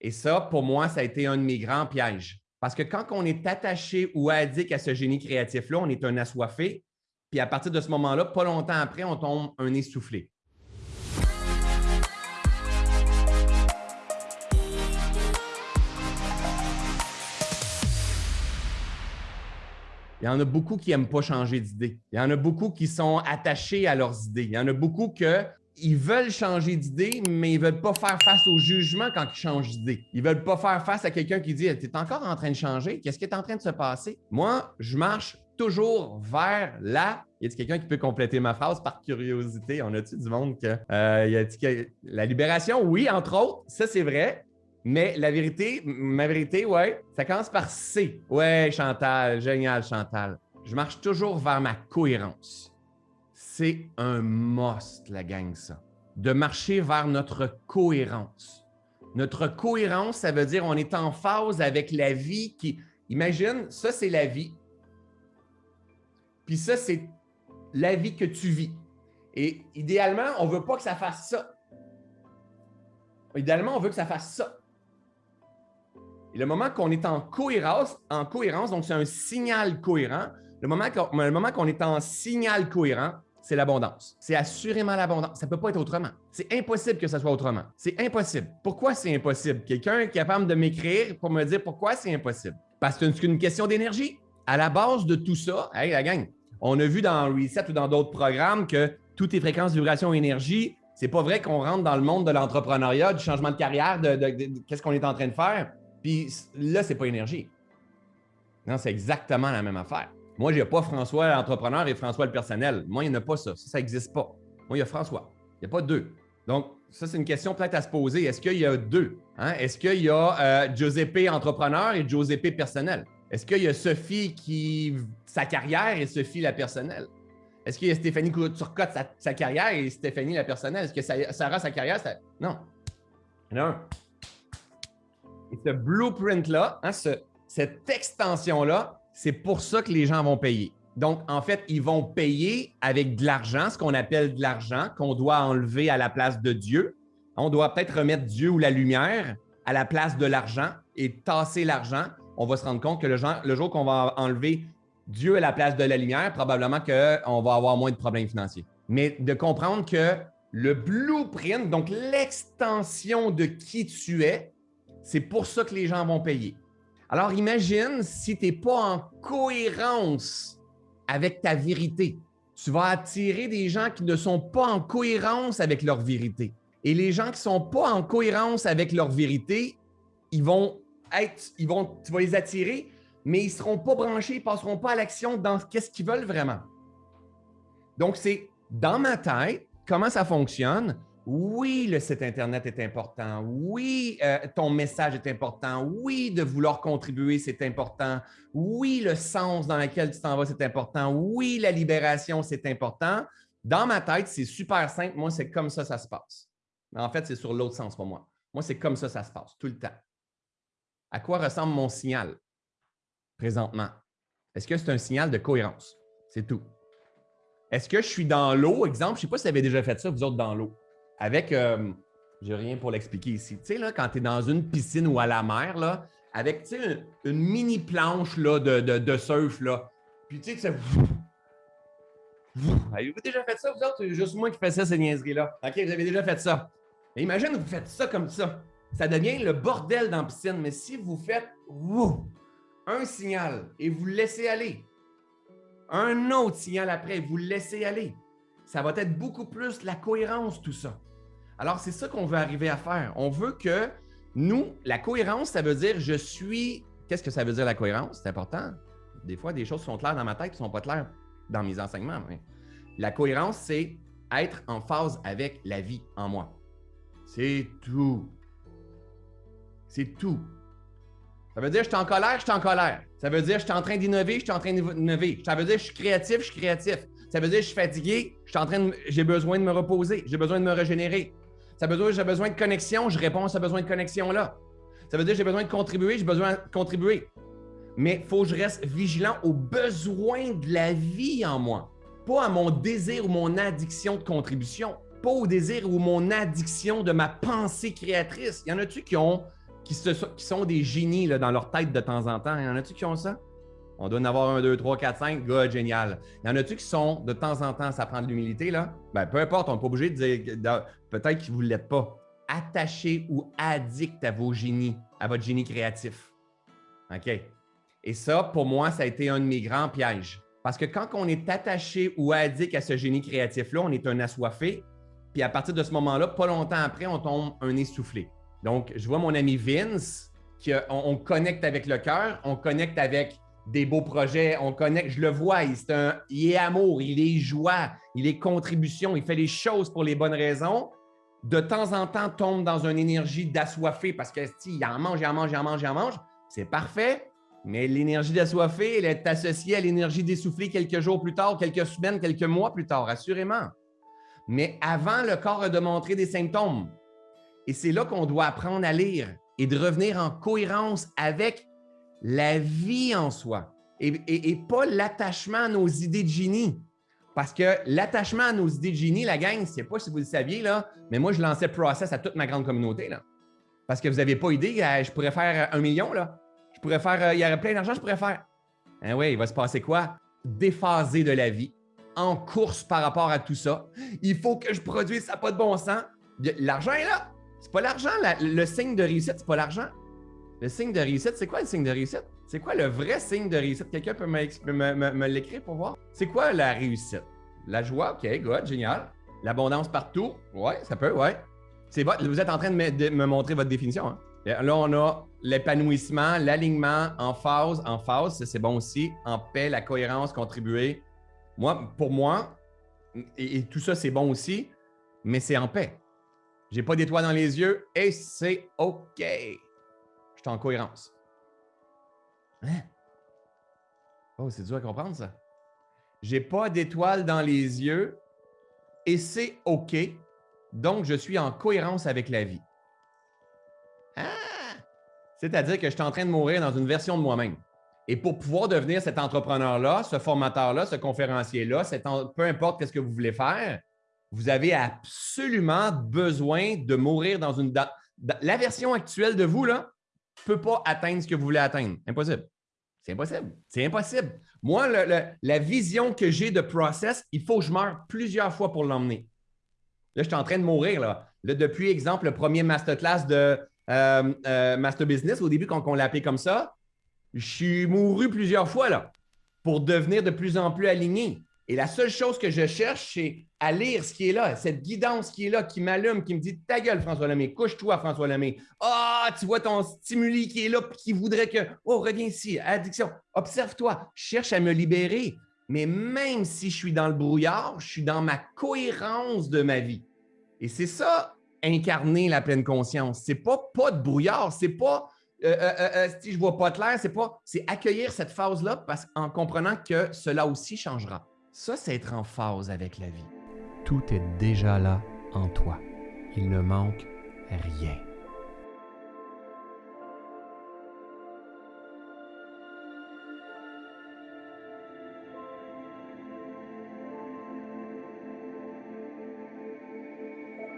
Et ça, pour moi, ça a été un de mes grands pièges. Parce que quand on est attaché ou addict à ce génie créatif-là, on est un assoiffé. Puis à partir de ce moment-là, pas longtemps après, on tombe un essoufflé. Il y en a beaucoup qui n'aiment pas changer d'idée. Il y en a beaucoup qui sont attachés à leurs idées. Il y en a beaucoup que ils veulent changer d'idée, mais ils ne veulent pas faire face au jugement quand ils changent d'idée. Ils ne veulent pas faire face à quelqu'un qui dit Tu es encore en train de changer Qu'est-ce qui est en train de se passer? Moi, je marche toujours vers là. Y a quelqu'un qui peut compléter ma phrase par curiosité? On a-tu du monde que, euh, y a que la libération? Oui, entre autres, ça c'est vrai. Mais la vérité, ma vérité, ouais, ça commence par C. Ouais, Chantal, génial, Chantal. Je marche toujours vers ma cohérence. C'est un must, la gang, ça. De marcher vers notre cohérence. Notre cohérence, ça veut dire on est en phase avec la vie qui. Imagine, ça, c'est la vie. Puis ça, c'est la vie que tu vis. Et idéalement, on ne veut pas que ça fasse ça. Idéalement, on veut que ça fasse ça. Et le moment qu'on est en cohérence, en cohérence, donc c'est un signal cohérent, le moment qu'on est en signal cohérent, c'est l'abondance. C'est assurément l'abondance. Ça ne peut pas être autrement. C'est impossible que ça soit autrement. C'est impossible. Pourquoi c'est impossible? Quelqu'un est capable de m'écrire pour me dire pourquoi c'est impossible? Parce que c'est une question d'énergie. À la base de tout ça, hey, la gang, on a vu dans Reset ou dans d'autres programmes que tout est fréquence, vibration, énergie. C'est pas vrai qu'on rentre dans le monde de l'entrepreneuriat, du changement de carrière, de qu'est-ce qu'on est en train de faire? Puis là, c'est pas énergie. Non, c'est exactement la même affaire. Moi, n'y a pas François l'entrepreneur et François le personnel. Moi, il n'y en a pas ça. Ça n'existe pas. Moi, il y a François. Il n'y a pas deux. Donc, ça, c'est une question peut-être à se poser. Est-ce qu'il y a deux? Hein? Est-ce qu'il y a euh, Giuseppe entrepreneur et Giuseppe personnel? Est-ce qu'il y a Sophie qui sa carrière et Sophie la personnelle? Est-ce qu'il y a Stéphanie Turcotte sa, sa carrière et Stéphanie la personnelle? Est-ce que Sarah sa carrière? Non. Non. Et ce blueprint-là, hein, cette extension-là, c'est pour ça que les gens vont payer. Donc, en fait, ils vont payer avec de l'argent, ce qu'on appelle de l'argent, qu'on doit enlever à la place de Dieu. On doit peut-être remettre Dieu ou la lumière à la place de l'argent et tasser l'argent. On va se rendre compte que le, jour qu'on va enlever Dieu à la place de la lumière, probablement qu'on va avoir moins de problèmes financiers. Mais de comprendre que le blueprint, donc l'extension de qui tu es, c'est pour ça que les gens vont payer. Alors imagine si tu n'es pas en cohérence avec ta vérité. Tu vas attirer des gens qui ne sont pas en cohérence avec leur vérité. Et les gens qui ne sont pas en cohérence avec leur vérité, ils vont être, ils vont, tu vas les attirer, mais ils ne seront pas branchés, ils ne passeront pas à l'action dans qu'est-ce qu'ils veulent vraiment. Donc, c'est dans ma tête, comment ça fonctionne, oui, le site Internet est important. Oui, euh, ton message est important. Oui, de vouloir contribuer, c'est important. Oui, le sens dans lequel tu t'en vas, c'est important. Oui, la libération, c'est important. Dans ma tête, c'est super simple. Moi, c'est comme ça, ça se passe. Mais en fait, c'est sur l'autre sens pour moi. Moi, c'est comme ça, ça se passe, tout le temps. À quoi ressemble mon signal présentement? Est-ce que c'est un signal de cohérence? C'est tout. Est-ce que je suis dans l'eau? Exemple, je ne sais pas si vous avez déjà fait ça, vous autres, dans l'eau avec, euh, j'ai rien pour l'expliquer ici, tu sais, là, quand tu es dans une piscine ou à la mer, avec, tu une, mini planche là, de, de, surf, là, puis tu sais, ça... Avez-vous déjà fait ça, vous autres? Juste moi qui fais ça, ces niaiseries-là. OK, vous avez déjà fait ça. Mais imagine, vous faites ça comme ça. Ça devient le bordel dans la piscine. Mais si vous faites un signal et vous laissez aller, un autre signal après, vous laissez aller, ça va être beaucoup plus la cohérence, tout ça. Alors, c'est ça qu'on veut arriver à faire. On veut que nous, la cohérence, ça veut dire je suis. Qu'est-ce que ça veut dire la cohérence? C'est important. Des fois, des choses sont claires dans ma tête qui ne sont pas claires dans mes enseignements. La cohérence, c'est être en phase avec la vie en moi. C'est tout. C'est tout. Ça veut dire je suis en colère, je suis en colère. Ça veut dire je suis en train d'innover, je suis en train d'innover. Ça veut dire je suis créatif, je suis créatif. Ça veut dire je suis fatigué, je j'ai besoin de me reposer, j'ai besoin de me régénérer. Ça veut dire j'ai besoin de connexion, je réponds à ce besoin de connexion-là. Ça veut dire j'ai besoin de contribuer, j'ai besoin de contribuer. Mais il faut que je reste vigilant aux besoins de la vie en moi, pas à mon désir ou mon addiction de contribution, pas au désir ou mon addiction de ma pensée créatrice. Il y en a-tu qui qui, sont des génies dans leur tête de temps en temps? Il y en a-tu qui ont ça? On doit en avoir un, deux, trois, quatre, cinq. Génial. Il y en a-tu qui sont de temps en temps, ça prend de l'humilité, là? Ben, peu importe, on n'est pas obligé de dire, peut-être que vous ne pas. Attaché ou addict à vos génies, à votre génie créatif. OK? Et ça, pour moi, ça a été un de mes grands pièges. Parce que quand on est attaché ou addict à ce génie créatif-là, on est un assoiffé. Puis à partir de ce moment-là, pas longtemps après, on tombe un essoufflé. Donc, je vois mon ami Vince, qui, on connecte avec le cœur, on connecte avec des beaux projets, on connecte, je le vois, il, est, un, il est amour, il est joie, il est contribution, il fait les choses pour les bonnes raisons. De temps en temps, tombe dans une énergie d'assoiffé parce que si, il en mange, il en mange, il en mange, il en mange. C'est parfait, mais l'énergie d'assoiffé, elle est associée à l'énergie d'essoufflé quelques jours plus tard, quelques semaines, quelques mois plus tard, assurément. Mais avant, le corps a montrer des symptômes. Et c'est là qu'on doit apprendre à lire et de revenir en cohérence avec la vie en soi et, pas l'attachement à nos idées de génie. Parce que l'attachement à nos idées de génie, la gang, je ne sais pas si vous le saviez, là, mais moi, je lançais Process à toute ma grande communauté. Là. Parce que vous n'avez pas idée, euh, je pourrais faire un million. Là. Je pourrais faire, euh, il y aurait plein d'argent, je pourrais faire. Hein, oui, il va se passer quoi? Déphasé de la vie, en course par rapport à tout ça. Il faut que je produise, ça pas de bon sens. L'argent est là. C'est pas l'argent. Le signe de réussite, c'est pas l'argent. Le signe de réussite, c'est quoi le signe de réussite? C'est quoi le vrai signe de réussite? Quelqu'un peut me, l'écrire pour voir? C'est quoi la réussite? La joie, OK, good, génial. L'abondance partout? Ouais, ça peut, ouais. C'est Vous êtes en train de me, montrer votre définition. Hein? Là, on a l'épanouissement, l'alignement en phase, en phase, c'est bon aussi, en paix, la cohérence, contribuer. Moi, pour moi, et, et tout ça, c'est bon aussi, mais c'est en paix. J'ai pas d'étoiles dans les yeux et c'est OK en cohérence. Hein? Oh, c'est dur à comprendre, ça. J'ai pas d'étoile dans les yeux et c'est OK. Donc, je suis en cohérence avec la vie. Ah! C'est-à-dire que je suis en train de mourir dans une version de moi-même. Et pour pouvoir devenir cet entrepreneur-là, ce formateur-là, ce conférencier-là, peu importe ce que vous voulez faire, vous avez absolument besoin de mourir dans une... La version actuelle de vous, là, peut pas atteindre ce que vous voulez atteindre. Impossible. C'est impossible. C'est impossible. Moi, la vision que j'ai de process, il faut que je meure plusieurs fois pour l'emmener. Là, je suis en train de mourir. Depuis, exemple, le premier masterclass de euh, euh, Master Business, au début, quand on l'a appelé comme ça, je suis mouru plusieurs fois là, pour devenir de plus en plus aligné. Et la seule chose que je cherche, c'est à lire ce qui est là, cette guidance qui est là, qui m'allume, qui me dit Ta gueule, François Lemay, couche-toi, François Lemay. Ah, tu vois ton stimuli qui est là, qui voudrait que Oh, reviens ici, addiction. Observe-toi, cherche à me libérer. Mais même si je suis dans le brouillard, je suis dans ma cohérence de ma vie. Et c'est ça, incarner la pleine conscience. C'est pas pas de brouillard, c'est pas euh, euh, euh, si je vois pas clair, c'est pas, c'est accueillir cette phase-là parce en comprenant que cela aussi changera. Ça, c'est être en phase avec la vie. Tout est déjà là en toi. Il ne manque rien.